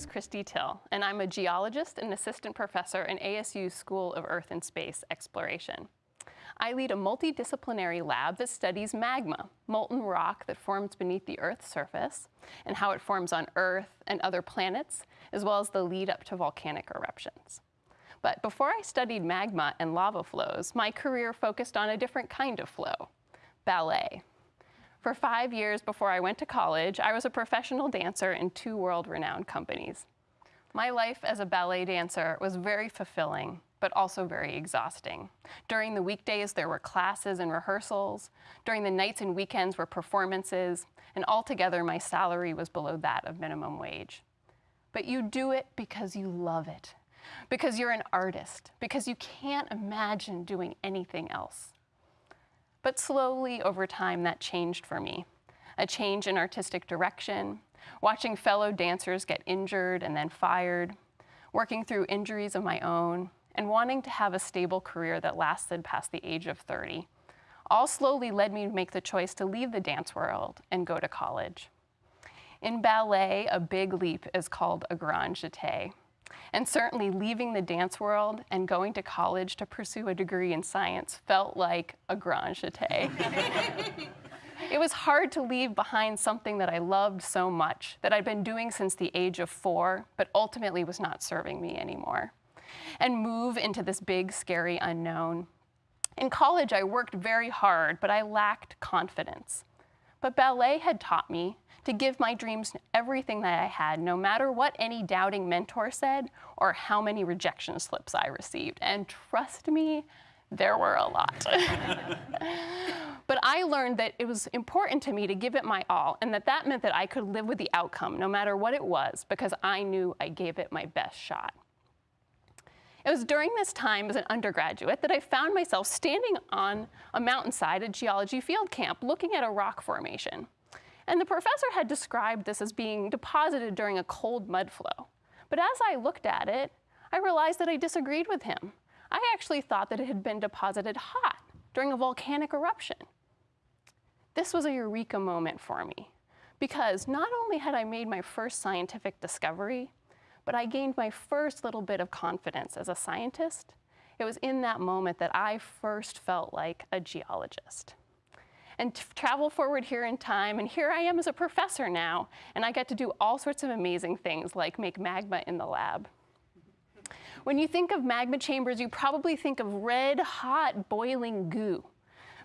is Christy Till, and I'm a geologist and assistant professor in ASU's School of Earth and Space Exploration. I lead a multidisciplinary lab that studies magma, molten rock that forms beneath the Earth's surface, and how it forms on Earth and other planets, as well as the lead up to volcanic eruptions. But before I studied magma and lava flows, my career focused on a different kind of flow, ballet. For five years before I went to college, I was a professional dancer in two world-renowned companies. My life as a ballet dancer was very fulfilling, but also very exhausting. During the weekdays, there were classes and rehearsals. During the nights and weekends were performances, and altogether my salary was below that of minimum wage. But you do it because you love it, because you're an artist, because you can't imagine doing anything else. But slowly over time, that changed for me. A change in artistic direction, watching fellow dancers get injured and then fired, working through injuries of my own, and wanting to have a stable career that lasted past the age of 30. All slowly led me to make the choice to leave the dance world and go to college. In ballet, a big leap is called a grand jeté. And certainly leaving the dance world and going to college to pursue a degree in science felt like a grand jeté. it was hard to leave behind something that I loved so much, that I'd been doing since the age of four, but ultimately was not serving me anymore, and move into this big, scary unknown. In college, I worked very hard, but I lacked confidence. But ballet had taught me to give my dreams everything that I had, no matter what any doubting mentor said or how many rejection slips I received. And trust me, there were a lot. but I learned that it was important to me to give it my all, and that that meant that I could live with the outcome, no matter what it was, because I knew I gave it my best shot. It was during this time as an undergraduate that I found myself standing on a mountainside at geology field camp looking at a rock formation. And the professor had described this as being deposited during a cold mud flow. But as I looked at it, I realized that I disagreed with him. I actually thought that it had been deposited hot during a volcanic eruption. This was a eureka moment for me because not only had I made my first scientific discovery, but I gained my first little bit of confidence as a scientist. It was in that moment that I first felt like a geologist and travel forward here in time. And here I am as a professor now, and I get to do all sorts of amazing things like make magma in the lab. When you think of magma chambers, you probably think of red, hot, boiling goo.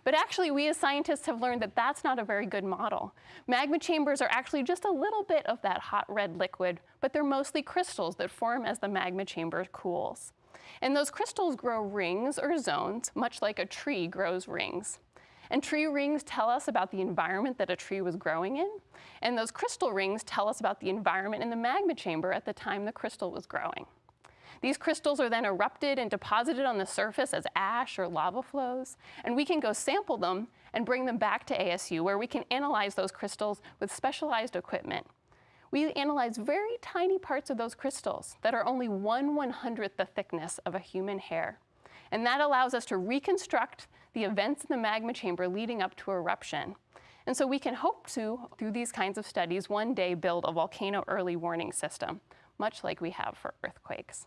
But actually, we as scientists have learned that that's not a very good model. Magma chambers are actually just a little bit of that hot red liquid, but they're mostly crystals that form as the magma chamber cools. And those crystals grow rings or zones, much like a tree grows rings. And tree rings tell us about the environment that a tree was growing in. And those crystal rings tell us about the environment in the magma chamber at the time the crystal was growing. These crystals are then erupted and deposited on the surface as ash or lava flows, and we can go sample them and bring them back to ASU where we can analyze those crystals with specialized equipment. We analyze very tiny parts of those crystals that are only one one-hundredth the thickness of a human hair. And that allows us to reconstruct the events in the magma chamber leading up to eruption. And so we can hope to, through these kinds of studies, one day build a volcano early warning system, much like we have for earthquakes.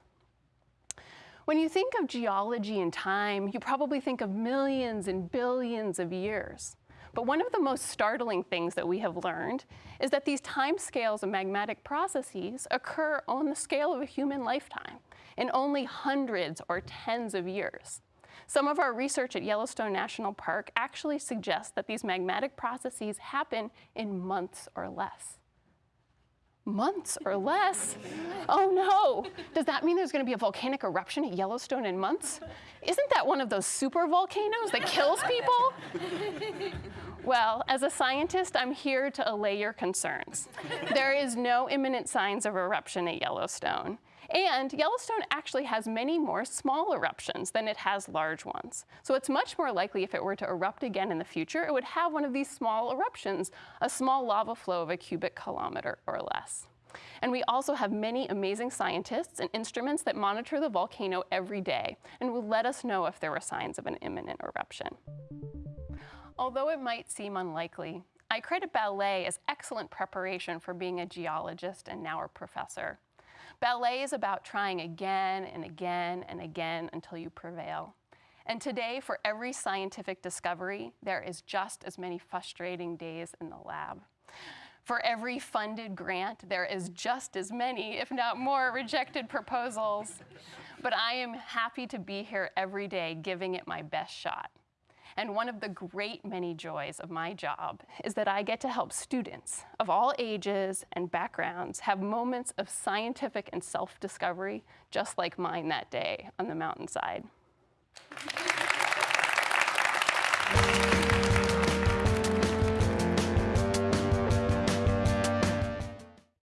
When you think of geology and time, you probably think of millions and billions of years. But one of the most startling things that we have learned is that these time scales of magmatic processes occur on the scale of a human lifetime in only hundreds or tens of years. Some of our research at Yellowstone National Park actually suggests that these magmatic processes happen in months or less. Months or less? Oh no! Does that mean there's gonna be a volcanic eruption at Yellowstone in months? Isn't that one of those super volcanoes that kills people? Well, as a scientist, I'm here to allay your concerns. There is no imminent signs of eruption at Yellowstone. And Yellowstone actually has many more small eruptions than it has large ones. So it's much more likely if it were to erupt again in the future, it would have one of these small eruptions, a small lava flow of a cubic kilometer or less. And we also have many amazing scientists and instruments that monitor the volcano every day and will let us know if there were signs of an imminent eruption. Although it might seem unlikely, I credit ballet as excellent preparation for being a geologist and now a professor. Ballet is about trying again and again and again until you prevail. And today, for every scientific discovery, there is just as many frustrating days in the lab. For every funded grant, there is just as many, if not more, rejected proposals. But I am happy to be here every day giving it my best shot. And one of the great many joys of my job is that I get to help students of all ages and backgrounds have moments of scientific and self-discovery just like mine that day on the mountainside.